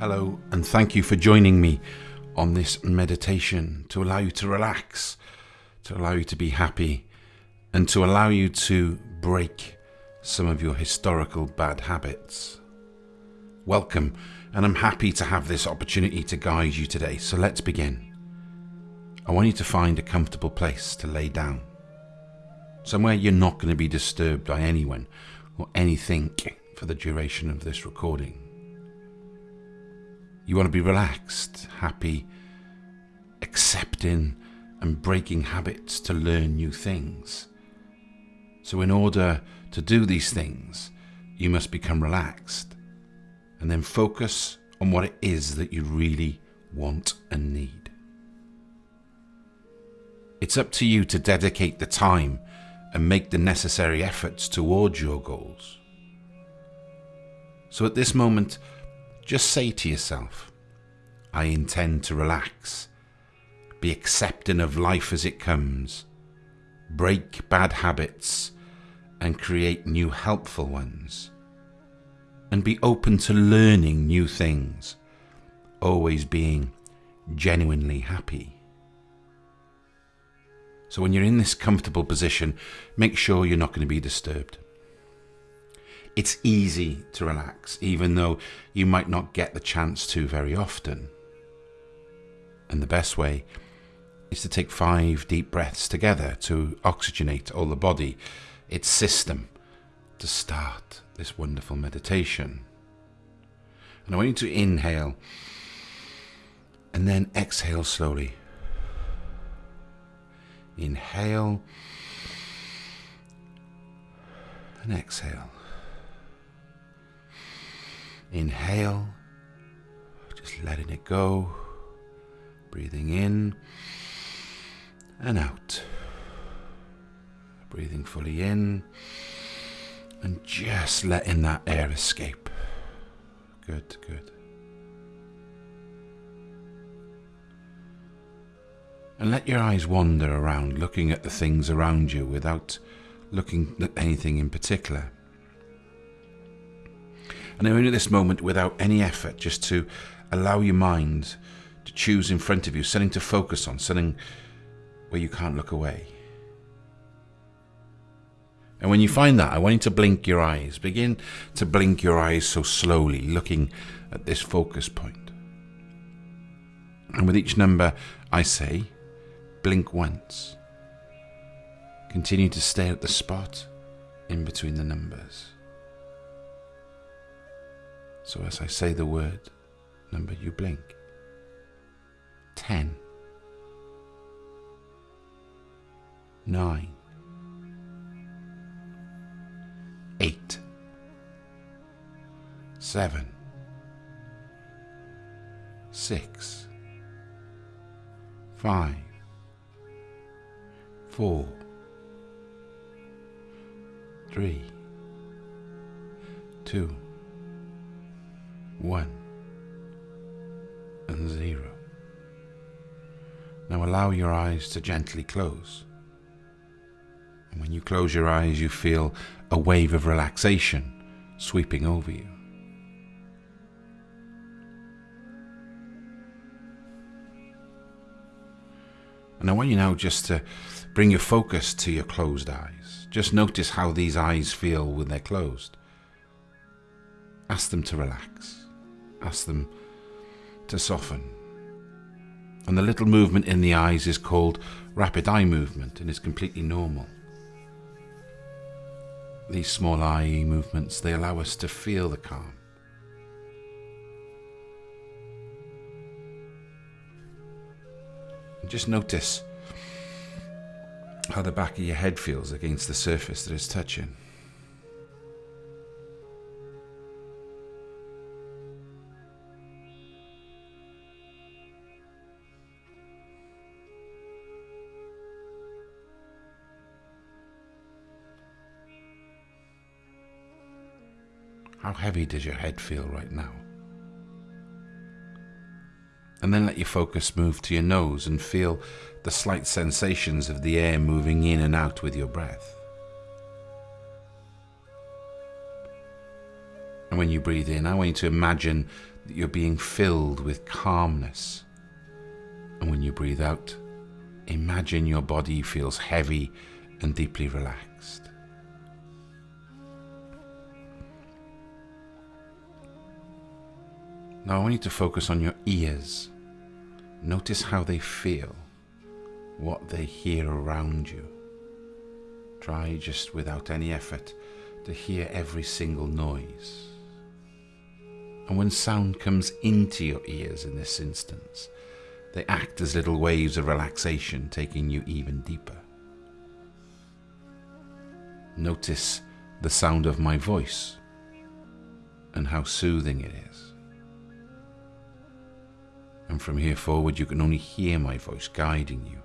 Hello, and thank you for joining me on this meditation to allow you to relax, to allow you to be happy, and to allow you to break some of your historical bad habits. Welcome, and I'm happy to have this opportunity to guide you today. So let's begin. I want you to find a comfortable place to lay down, somewhere you're not going to be disturbed by anyone or anything for the duration of this recording. You want to be relaxed, happy, accepting and breaking habits to learn new things. So, in order to do these things, you must become relaxed and then focus on what it is that you really want and need. It's up to you to dedicate the time and make the necessary efforts towards your goals. So at this moment, just say to yourself, I intend to relax, be accepting of life as it comes, break bad habits, and create new helpful ones. And be open to learning new things, always being genuinely happy. So when you're in this comfortable position, make sure you're not going to be disturbed. It's easy to relax, even though you might not get the chance to very often. And the best way is to take five deep breaths together to oxygenate all the body, its system, to start this wonderful meditation. And I want you to inhale and then exhale slowly. Inhale and exhale. Inhale, just letting it go. Breathing in and out. Breathing fully in and just letting that air escape. Good, good. And let your eyes wander around, looking at the things around you without looking at anything in particular. And only at this moment, without any effort, just to allow your mind to choose in front of you, something to focus on, something where you can't look away. And when you find that, I want you to blink your eyes. Begin to blink your eyes so slowly, looking at this focus point. And with each number I say, blink once. Continue to stay at the spot in between the numbers. So as I say the word number, you blink. Ten. Nine. Eight. Seven. Six. Five. Four. Three. Two one, and zero. Now allow your eyes to gently close. And when you close your eyes, you feel a wave of relaxation sweeping over you. And I want you now just to bring your focus to your closed eyes. Just notice how these eyes feel when they're closed. Ask them to relax ask them to soften. And the little movement in the eyes is called rapid eye movement and is completely normal. These small eye movements, they allow us to feel the calm. And just notice how the back of your head feels against the surface that it's touching. How heavy does your head feel right now? And then let your focus move to your nose and feel the slight sensations of the air moving in and out with your breath. And when you breathe in, I want you to imagine that you're being filled with calmness. And when you breathe out, imagine your body feels heavy and deeply relaxed. Now I want you to focus on your ears. Notice how they feel, what they hear around you. Try just without any effort to hear every single noise. And when sound comes into your ears in this instance, they act as little waves of relaxation, taking you even deeper. Notice the sound of my voice and how soothing it is. And from here forward, you can only hear my voice guiding you.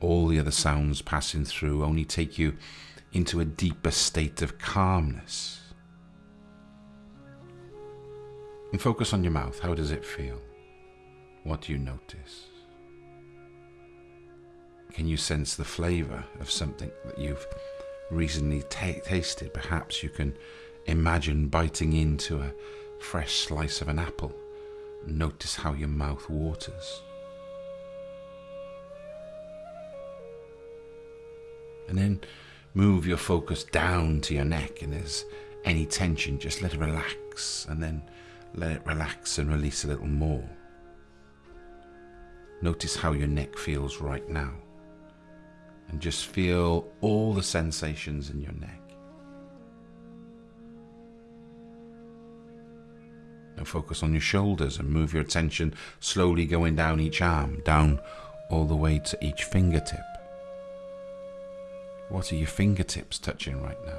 All the other sounds passing through only take you into a deeper state of calmness. And focus on your mouth. How does it feel? What do you notice? Can you sense the flavour of something that you've recently tasted? Perhaps you can imagine biting into a fresh slice of an apple. Notice how your mouth waters. And then move your focus down to your neck, and there's any tension, just let it relax, and then let it relax and release a little more. Notice how your neck feels right now, and just feel all the sensations in your neck. Now focus on your shoulders and move your attention slowly going down each arm, down all the way to each fingertip. What are your fingertips touching right now?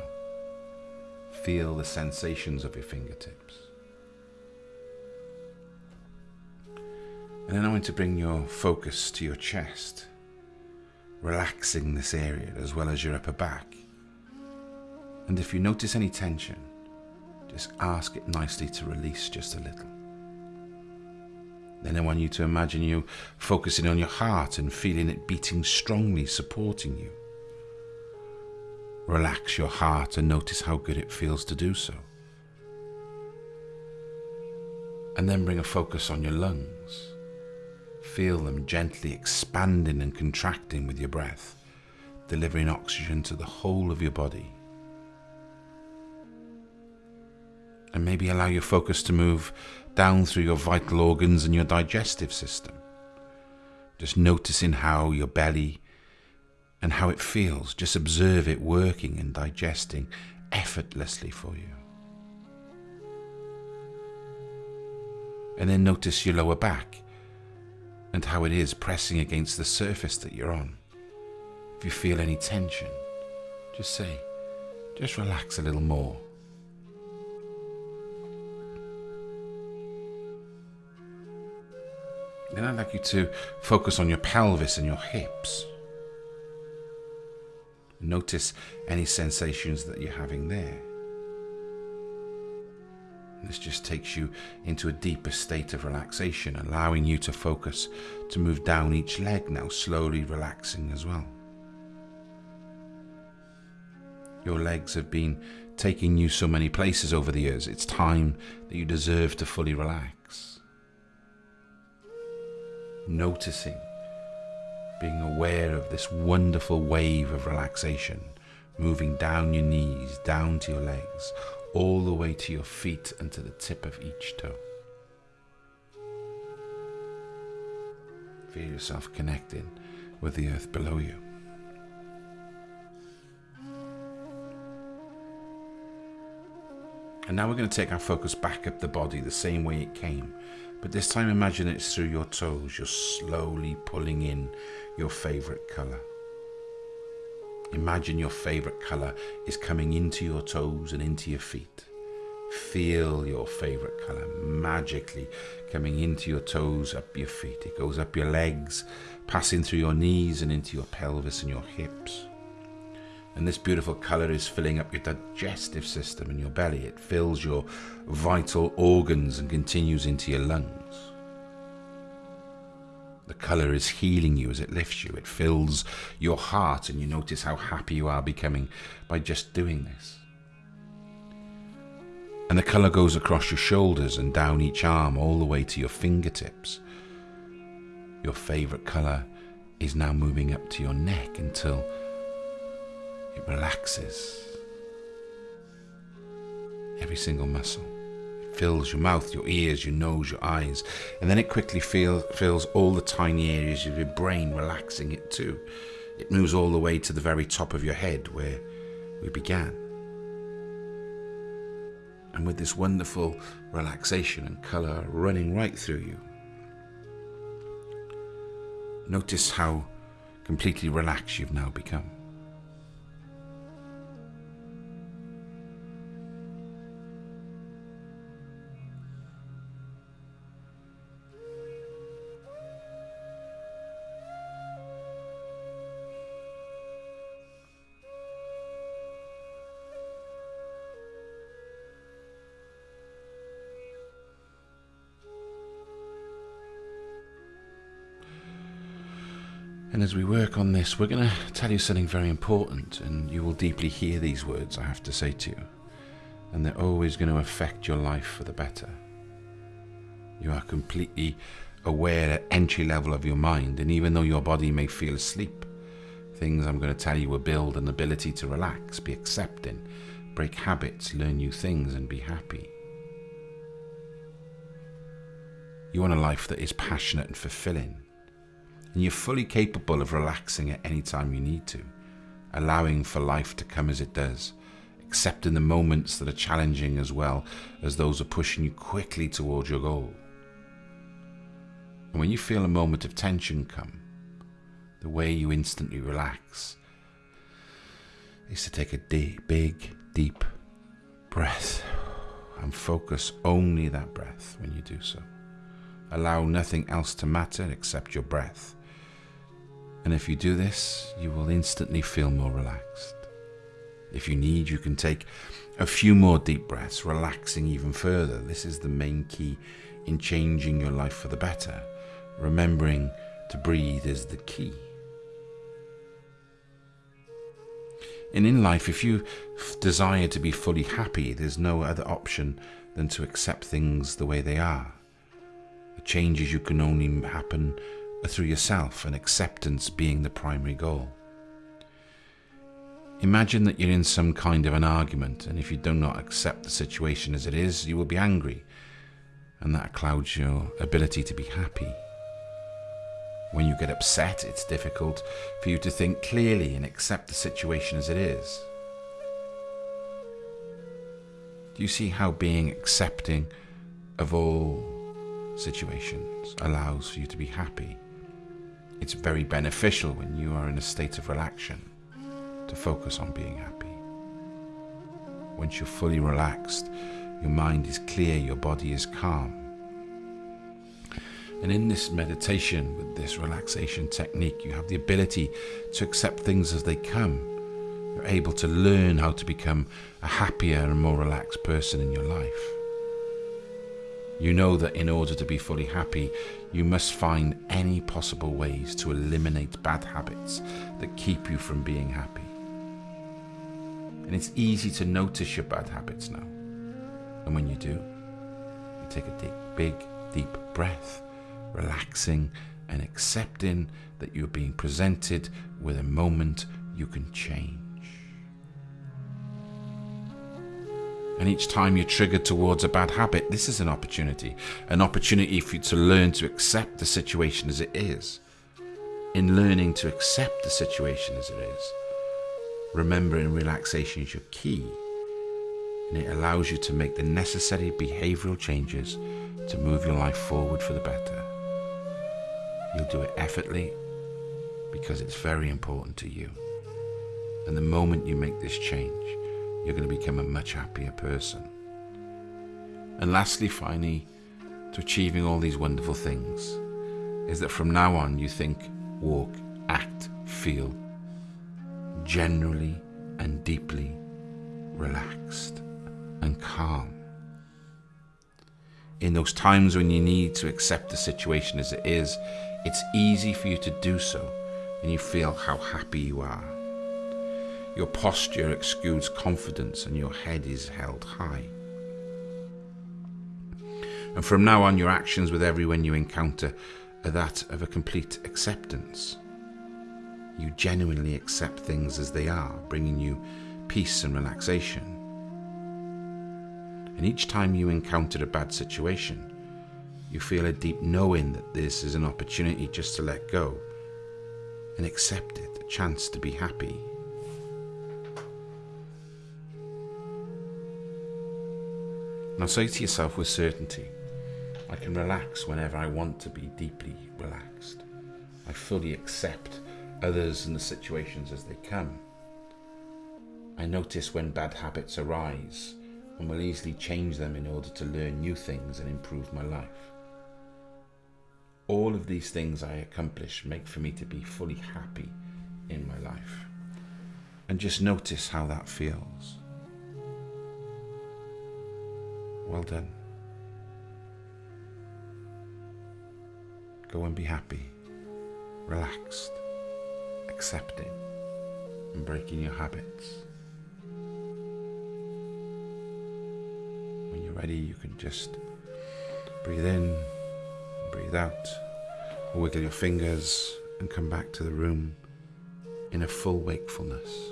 Feel the sensations of your fingertips. And then I want to bring your focus to your chest, relaxing this area as well as your upper back. And if you notice any tension, just ask it nicely to release just a little. Then I want you to imagine you focusing on your heart and feeling it beating strongly, supporting you. Relax your heart and notice how good it feels to do so. And then bring a focus on your lungs. Feel them gently expanding and contracting with your breath, delivering oxygen to the whole of your body. And maybe allow your focus to move down through your vital organs and your digestive system. Just noticing how your belly and how it feels. Just observe it working and digesting effortlessly for you. And then notice your lower back and how it is pressing against the surface that you're on. If you feel any tension, just say, just relax a little more. Then I'd like you to focus on your pelvis and your hips. Notice any sensations that you're having there. This just takes you into a deeper state of relaxation, allowing you to focus to move down each leg now, slowly relaxing as well. Your legs have been taking you so many places over the years. It's time that you deserve to fully relax. Noticing being aware of this wonderful wave of relaxation moving down your knees, down to your legs, all the way to your feet and to the tip of each toe. Feel yourself connecting with the earth below you. And now we're going to take our focus back up the body the same way it came. But this time imagine it's through your toes. You're slowly pulling in your favorite color. Imagine your favorite color is coming into your toes and into your feet. Feel your favorite color magically coming into your toes, up your feet. It goes up your legs, passing through your knees and into your pelvis and your hips. And this beautiful color is filling up your digestive system and your belly. It fills your vital organs and continues into your lungs. The colour is healing you as it lifts you. It fills your heart, and you notice how happy you are becoming by just doing this. And the colour goes across your shoulders and down each arm all the way to your fingertips. Your favourite colour is now moving up to your neck until it relaxes every single muscle. It fills your mouth, your ears, your nose, your eyes, and then it quickly feel, fills all the tiny areas of your brain, relaxing it too. It moves all the way to the very top of your head where we began and with this wonderful relaxation and colour running right through you. Notice how completely relaxed you've now become. And as we work on this, we're going to tell you something very important, and you will deeply hear these words I have to say to you. And they're always going to affect your life for the better. You are completely aware at entry level of your mind, and even though your body may feel asleep, things I'm going to tell you will build an ability to relax, be accepting, break habits, learn new things, and be happy. You want a life that is passionate and fulfilling and you're fully capable of relaxing at any time you need to, allowing for life to come as it does, accepting the moments that are challenging as well as those are pushing you quickly towards your goal. And when you feel a moment of tension come, the way you instantly relax is to take a deep, big, deep breath and focus only that breath when you do so. Allow nothing else to matter except your breath and if you do this, you will instantly feel more relaxed. If you need, you can take a few more deep breaths, relaxing even further. This is the main key in changing your life for the better. Remembering to breathe is the key. And in life, if you desire to be fully happy, there's no other option than to accept things the way they are. The changes you can only happen through yourself and acceptance being the primary goal. Imagine that you're in some kind of an argument, and if you do not accept the situation as it is, you will be angry, and that clouds your ability to be happy. When you get upset, it's difficult for you to think clearly and accept the situation as it is. Do you see how being accepting of all situations allows for you to be happy? It's very beneficial when you are in a state of relaxation to focus on being happy. Once you're fully relaxed, your mind is clear, your body is calm. And in this meditation, with this relaxation technique, you have the ability to accept things as they come. You're able to learn how to become a happier and more relaxed person in your life. You know that in order to be fully happy, you must find any possible ways to eliminate bad habits that keep you from being happy. And it's easy to notice your bad habits now. And when you do, you take a deep, big, deep breath, relaxing and accepting that you're being presented with a moment you can change. And each time you're triggered towards a bad habit, this is an opportunity. An opportunity for you to learn to accept the situation as it is. In learning to accept the situation as it is, remembering relaxation is your key. And it allows you to make the necessary behavioral changes to move your life forward for the better. You'll do it effortlessly because it's very important to you. And the moment you make this change, you're going to become a much happier person. And lastly, finally, to achieving all these wonderful things, is that from now on you think, walk, act, feel generally and deeply relaxed and calm. In those times when you need to accept the situation as it is, it's easy for you to do so and you feel how happy you are. Your posture exudes confidence and your head is held high. And from now on, your actions with everyone you encounter are that of a complete acceptance. You genuinely accept things as they are, bringing you peace and relaxation. And each time you encounter a bad situation, you feel a deep knowing that this is an opportunity just to let go and accept it, a chance to be happy. Now say to yourself with certainty, I can relax whenever I want to be deeply relaxed. I fully accept others and the situations as they come. I notice when bad habits arise and will easily change them in order to learn new things and improve my life. All of these things I accomplish make for me to be fully happy in my life. And just notice how that feels. Well done. Go and be happy, relaxed, accepting, and breaking your habits. When you're ready, you can just breathe in, breathe out, wiggle your fingers, and come back to the room in a full wakefulness.